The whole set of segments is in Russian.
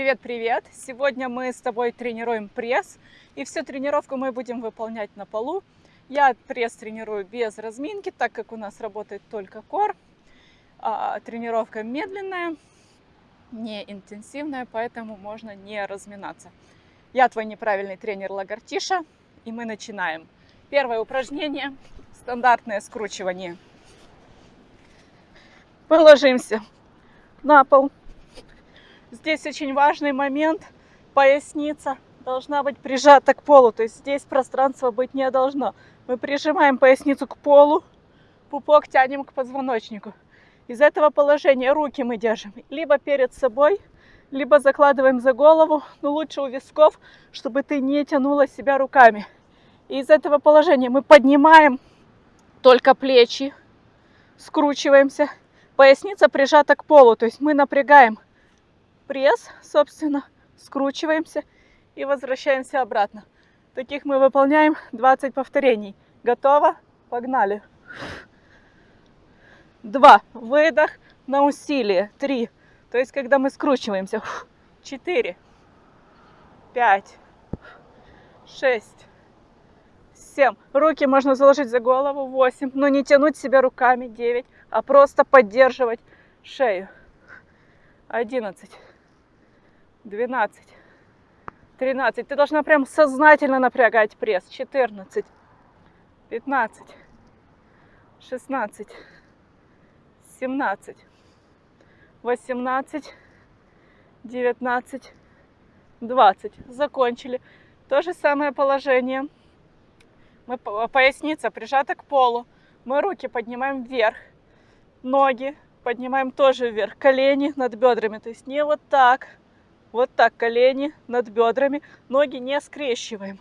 Привет-привет! Сегодня мы с тобой тренируем пресс. И всю тренировку мы будем выполнять на полу. Я пресс тренирую без разминки, так как у нас работает только кор. А, тренировка медленная, не интенсивная, поэтому можно не разминаться. Я твой неправильный тренер Лагартиша, и мы начинаем. Первое упражнение – стандартное скручивание. Положимся на пол. Здесь очень важный момент. Поясница должна быть прижата к полу. То есть здесь пространства быть не должно. Мы прижимаем поясницу к полу, пупок тянем к позвоночнику. Из этого положения руки мы держим либо перед собой, либо закладываем за голову, но лучше у висков, чтобы ты не тянула себя руками. И из этого положения мы поднимаем только плечи, скручиваемся, поясница прижата к полу, то есть мы напрягаем пресс, собственно, скручиваемся и возвращаемся обратно. Таких мы выполняем 20 повторений. Готово? Погнали. Два. Выдох на усилие. Три. То есть, когда мы скручиваемся. Четыре. Пять. Шесть. Семь. Руки можно заложить за голову. Восемь. Но не тянуть себя руками. Девять. А просто поддерживать шею. Одиннадцать. Двенадцать. Тринадцать. Ты должна прям сознательно напрягать пресс. Четырнадцать. Пятнадцать. Шестнадцать. 17, 18, 19, 20. Закончили. То же самое положение. Мы, поясница прижата к полу. Мы руки поднимаем вверх. Ноги поднимаем тоже вверх. Колени над бедрами. То есть не вот так. Вот так колени над бедрами. Ноги не скрещиваем.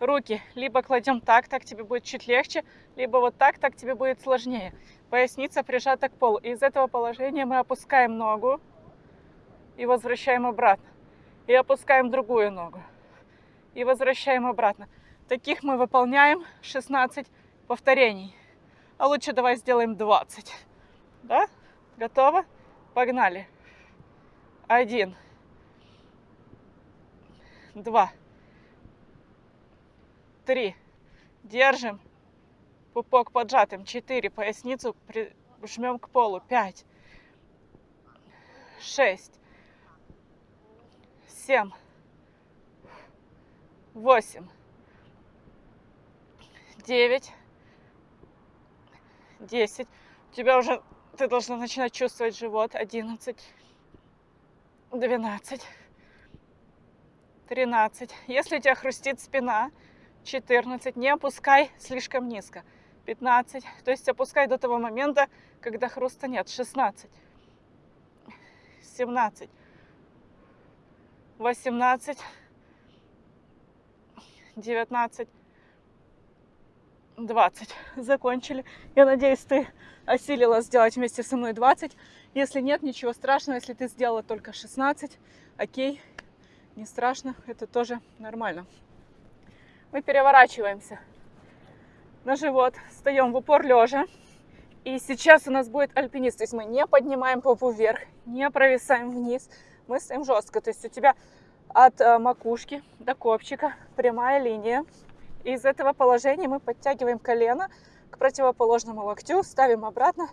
Руки либо кладем так, так тебе будет чуть легче, либо вот так, так тебе будет сложнее поясница прижата к полу. Из этого положения мы опускаем ногу и возвращаем обратно. И опускаем другую ногу и возвращаем обратно. Таких мы выполняем 16 повторений. А лучше давай сделаем 20. Да? Готово? Погнали. Один. Два. Три. Держим пупок поджатым. 4. Поясницу жмем к полу. 5. 6. 7. 8. 9. 10. У тебя уже, ты должна начинать чувствовать живот. 11. 12. 13. Если у тебя хрустит спина, 14. Не опускай слишком низко. 15. То есть опускай до того момента, когда хруста нет. 16. 17. 18. 19. 20. Закончили. Я надеюсь, ты осилила сделать вместе со мной 20. Если нет, ничего страшного. Если ты сделала только 16, окей, не страшно. Это тоже нормально. Мы переворачиваемся на живот, встаем в упор лежа. И сейчас у нас будет альпинист, то есть мы не поднимаем попу вверх, не провисаем вниз, мы стоим жестко. То есть у тебя от э, макушки до копчика прямая линия. И из этого положения мы подтягиваем колено к противоположному локтю, ставим обратно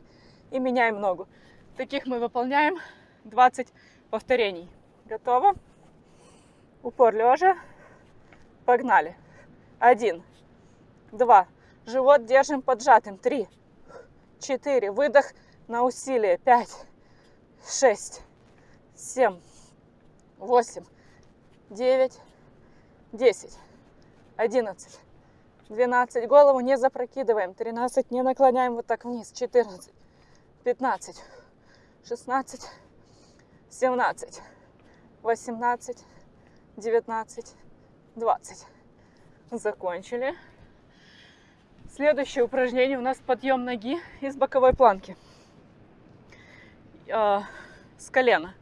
и меняем ногу. Таких мы выполняем 20 повторений. Готово? Упор лежа. Погнали. Один, два, Живот держим поджатым. Три, четыре. Выдох на усилие. Пять, шесть, семь, восемь, девять, десять, одиннадцать, двенадцать. Голову не запрокидываем. Тринадцать. Не наклоняем вот так вниз. Четырнадцать, пятнадцать, шестнадцать, семнадцать, восемнадцать, девятнадцать, двадцать. Закончили. Следующее упражнение у нас подъем ноги из боковой планки. Э, с колена.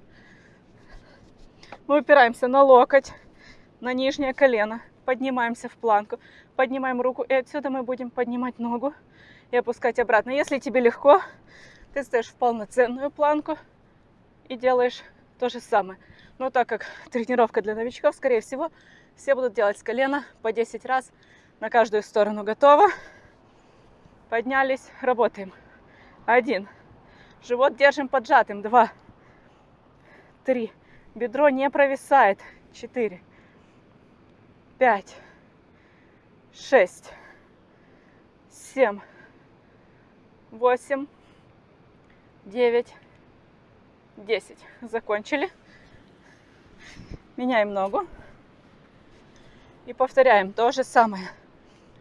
Мы упираемся на локоть, на нижнее колено. Поднимаемся в планку. Поднимаем руку. И отсюда мы будем поднимать ногу и опускать обратно. Если тебе легко, ты стоишь в полноценную планку и делаешь то же самое. Но так как тренировка для новичков, скорее всего, все будут делать с колена по 10 раз на каждую сторону. Готово? Поднялись, работаем. Один. Живот держим поджатым. Два. Три. Бедро не провисает. Четыре. Пять. Шесть. Семь. Восемь. Девять. Десять. Закончили. Меняем ногу. И повторяем то же самое.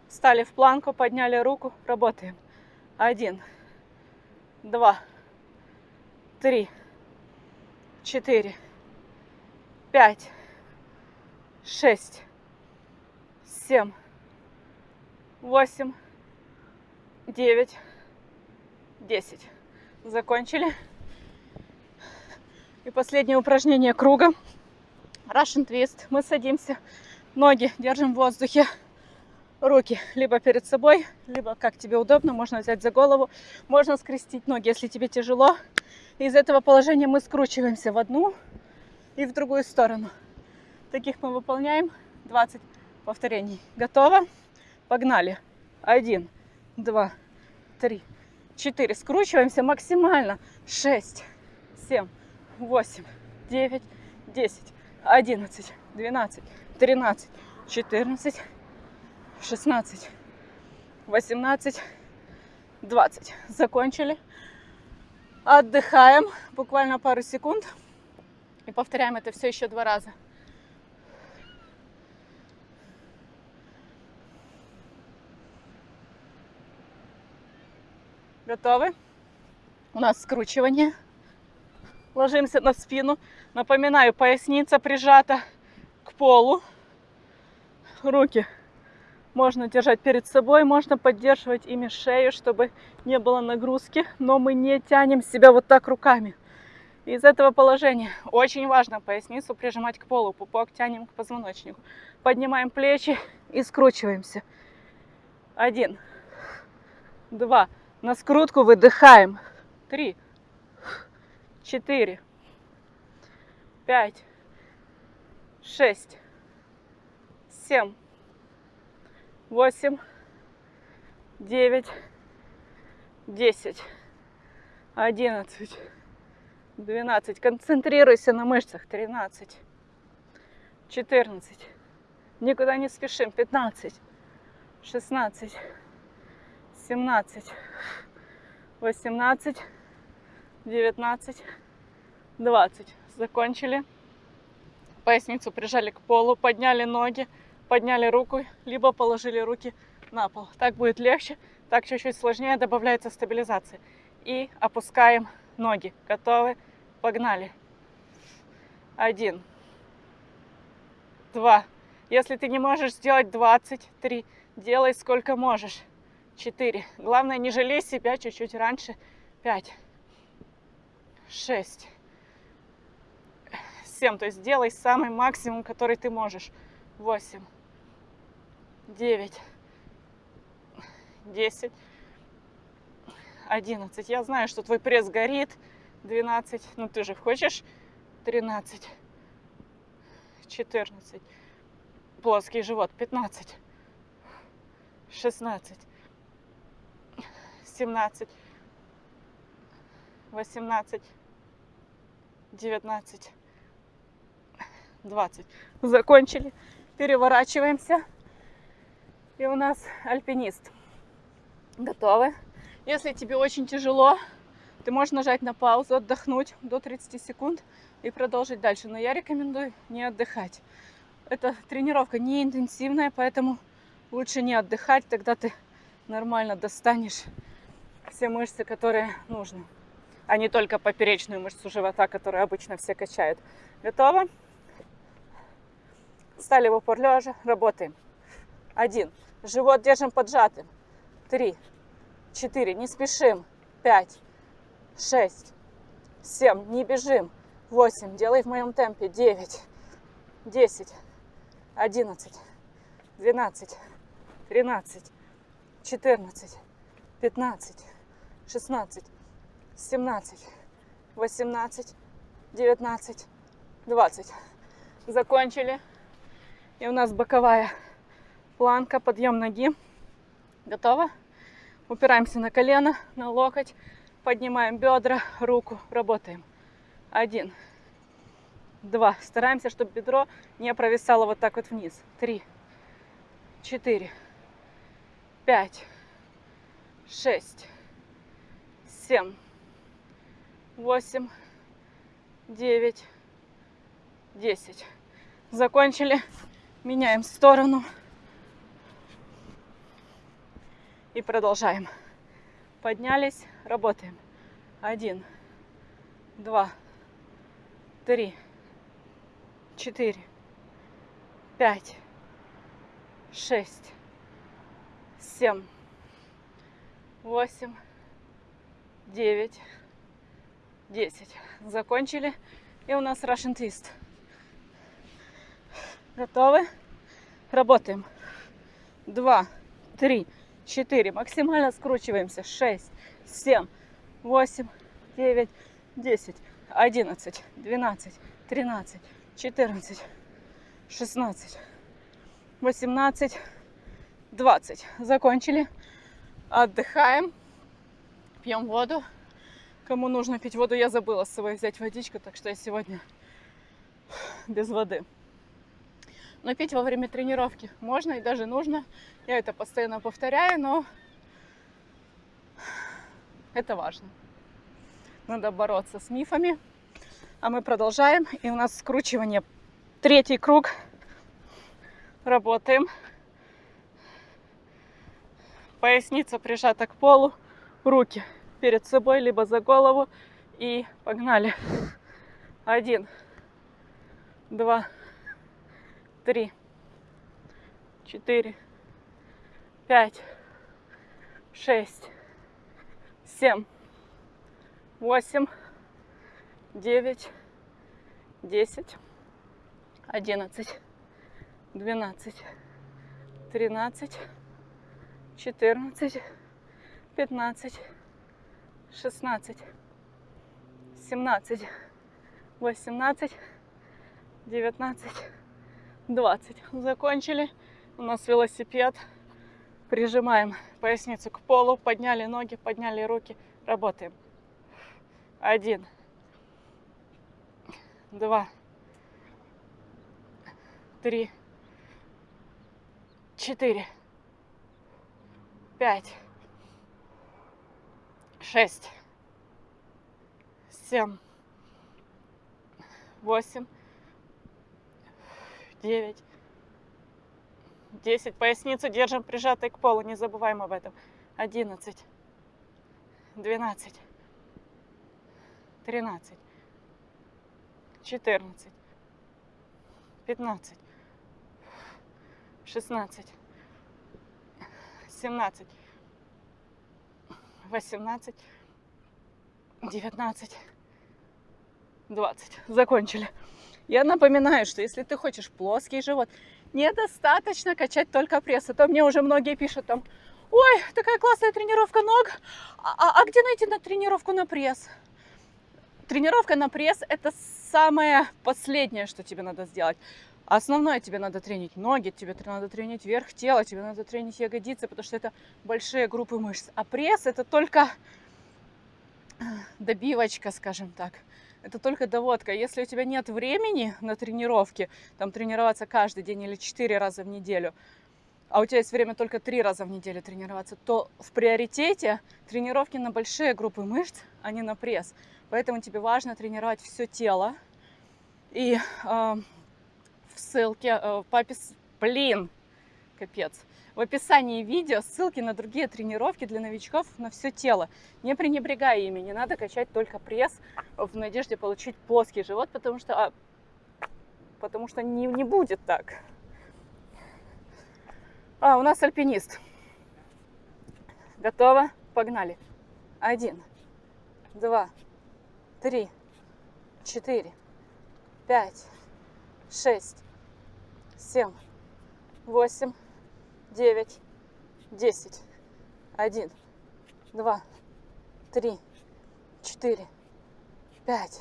Встали в планку, подняли руку, работаем. Один, два, три, четыре, пять, шесть, семь, восемь, девять, десять. Закончили. И последнее упражнение круга. Russian twist. Мы садимся ноги держим в воздухе, руки либо перед собой, либо как тебе удобно, можно взять за голову, можно скрестить ноги, если тебе тяжело. Из этого положения мы скручиваемся в одну и в другую сторону. Таких мы выполняем 20 повторений. Готово? Погнали. Один, два, три, четыре. Скручиваемся максимально. Шесть, семь, восемь, девять, десять, одиннадцать, двенадцать, 13, 14, 16, 18, 20. Закончили. Отдыхаем буквально пару секунд. И повторяем это все еще два раза. Готовы? У нас скручивание. Ложимся на спину. Напоминаю, поясница прижата к полу. Руки можно держать перед собой, можно поддерживать ими шею, чтобы не было нагрузки, но мы не тянем себя вот так руками. Из этого положения очень важно поясницу прижимать к полу, пупок тянем к позвоночнику. Поднимаем плечи и скручиваемся. Один, два, на скрутку выдыхаем. Три, четыре, пять, шесть, семь, восемь, девять, десять, одиннадцать, двенадцать. Концентрируйся на мышцах. Тринадцать, четырнадцать. Никуда не спешим. Пятнадцать, шестнадцать, семнадцать, восемнадцать, девятнадцать, двадцать. Закончили поясницу прижали к полу, подняли ноги, подняли руку, либо положили руки на пол. Так будет легче, так чуть-чуть сложнее, добавляется стабилизация. И опускаем ноги. Готовы? Погнали. Один. Два. Если ты не можешь сделать 23, делай сколько можешь. Четыре. Главное, не жалей себя чуть-чуть раньше. Пять. Шесть. 7. То есть делай самый максимум, который ты можешь. 8, 9, 10, 11. Я знаю, что твой пресс горит. 12. Ну ты же хочешь? 13, 14. Плоский живот. 15, 16, 17, 18, 19, 20. Закончили. Переворачиваемся. И у нас альпинист. Готовы? Если тебе очень тяжело, ты можешь нажать на паузу, отдохнуть до 30 секунд и продолжить дальше. Но я рекомендую не отдыхать. Эта тренировка не интенсивная, поэтому лучше не отдыхать, тогда ты нормально достанешь все мышцы, которые нужны, а не только поперечную мышцу живота, которую обычно все качают. Готово? Встали в упор лежа, работаем. Один. Живот держим поджатым. Три. Четыре. Не спешим. Пять. Шесть. Семь. Не бежим. Восемь. Делай в моем темпе. Девять. Десять. Одиннадцать. Двенадцать. Тринадцать. Четырнадцать. Пятнадцать. Шестнадцать. Семнадцать. Восемнадцать. Девятнадцать. 20. Закончили. И у нас боковая планка, подъем ноги. Готово? Упираемся на колено, на локоть, поднимаем бедра, руку, работаем. Один, два. Стараемся, чтобы бедро не провисало вот так вот вниз. Три, четыре, пять, шесть, семь, восемь, девять, десять. Закончили. Меняем сторону. И продолжаем. Поднялись, работаем. Один, два, три, четыре, пять, шесть, семь, восемь, девять, десять. Закончили. И у нас Russian Twist. Готовы? Работаем. Два, три, четыре. Максимально скручиваемся. Шесть, семь, восемь, девять, десять, одиннадцать, двенадцать, тринадцать, четырнадцать, шестнадцать, восемнадцать, двадцать. Закончили. Отдыхаем. Пьем воду. Кому нужно пить воду, я забыла с собой взять водичку, так что я сегодня без воды. Но пить во время тренировки можно и даже нужно. Я это постоянно повторяю, но это важно. Надо бороться с мифами. А мы продолжаем. И у нас скручивание. Третий круг. Работаем. Поясница прижата к полу. Руки перед собой, либо за голову. И погнали. Один, два, три, четыре, пять, шесть, семь, восемь, девять, десять, одиннадцать, двенадцать, тринадцать, четырнадцать, пятнадцать, шестнадцать, семнадцать, восемнадцать, девятнадцать, 20. Закончили. У нас велосипед. Прижимаем поясницу к полу, подняли ноги, подняли руки. Работаем. Один. Два. Три. Четыре. Пять. Шесть. Семь. Восемь. Девять, десять. Поясницу держим прижатой к полу, не забываем об этом. Одиннадцать, двенадцать, тринадцать, четырнадцать, пятнадцать, шестнадцать, семнадцать, восемнадцать, девятнадцать, двадцать. Закончили. Я напоминаю, что если ты хочешь плоский живот, недостаточно качать только пресс. А то мне уже многие пишут там, ой, такая классная тренировка ног, а, а, а где найти на тренировку на пресс? Тренировка на пресс – это самое последнее, что тебе надо сделать. Основное тебе надо тренить ноги, тебе надо тренить верх тела, тебе надо тренить ягодицы, потому что это большие группы мышц. А пресс – это только добивочка, скажем так это только доводка. Если у тебя нет времени на тренировки, там тренироваться каждый день или четыре раза в неделю, а у тебя есть время только три раза в неделю тренироваться, то в приоритете тренировки на большие группы мышц, а не на пресс. Поэтому тебе важно тренировать все тело. И э, в ссылке, э, папис, блин, капец, в описании видео ссылки на другие тренировки для новичков на все тело. Не пренебрегай ими, не надо качать только пресс в надежде получить плоский живот, потому что, а, потому что не, не будет так. А, у нас альпинист. Готово? Погнали. Один, два, три, четыре, пять, шесть, семь, восемь, девять, десять, один, два, три, четыре, пять,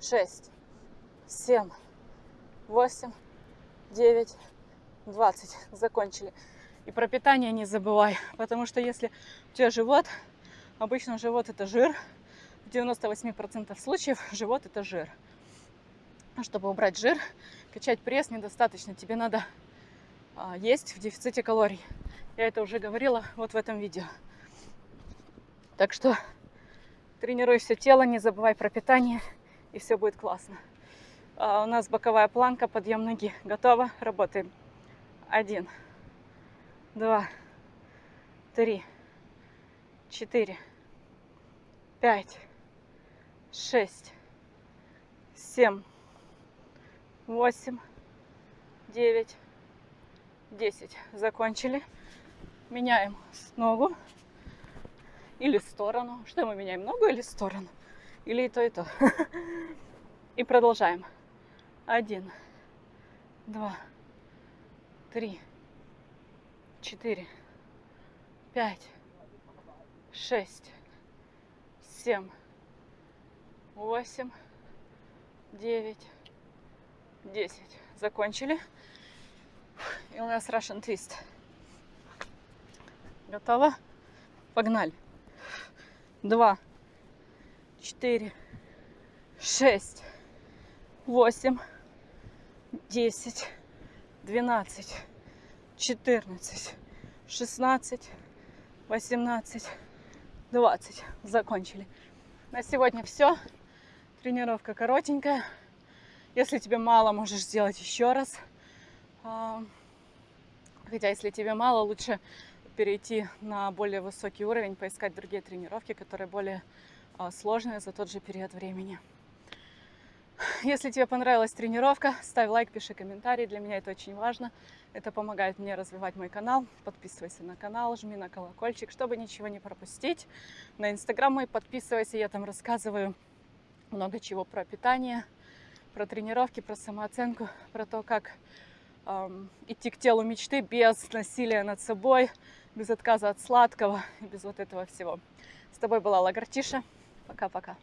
шесть, семь, восемь, девять, двадцать. Закончили. И про питание не забывай, потому что если у тебя живот, обычно живот это жир, в 98% случаев живот это жир. Чтобы убрать жир, качать пресс недостаточно, тебе надо а, есть в дефиците калорий. Я это уже говорила вот в этом видео. Так что тренируй все тело, не забывай про питание, и все будет классно. А у нас боковая планка, подъем ноги. Готово? Работаем. Один, два, три, четыре, пять, шесть, семь, восемь, девять, десять. Закончили. Меняем ногу или сторону. Что мы меняем, ногу или сторону? Или и то, и то. И продолжаем. Один, два, три, четыре, пять, шесть, семь, восемь, девять, десять. Закончили. И у нас Russian Twist. Готово? Погнали. Два, четыре, шесть, восемь, десять, двенадцать, четырнадцать, шестнадцать, восемнадцать, двадцать. Закончили. На сегодня все. Тренировка коротенькая. Если тебе мало, можешь сделать еще раз. А, хотя, если тебе мало, лучше перейти на более высокий уровень, поискать другие тренировки, которые более а, сложные за тот же период времени. Если тебе понравилась тренировка, ставь лайк, пиши комментарий. Для меня это очень важно. Это помогает мне развивать мой канал. Подписывайся на канал, жми на колокольчик, чтобы ничего не пропустить. На инстаграм мой подписывайся, я там рассказываю много чего про питание, про тренировки, про самооценку, про то, как эм, идти к телу мечты без насилия над собой, без отказа от сладкого без вот этого всего. С тобой была Лагартиша. Пока-пока.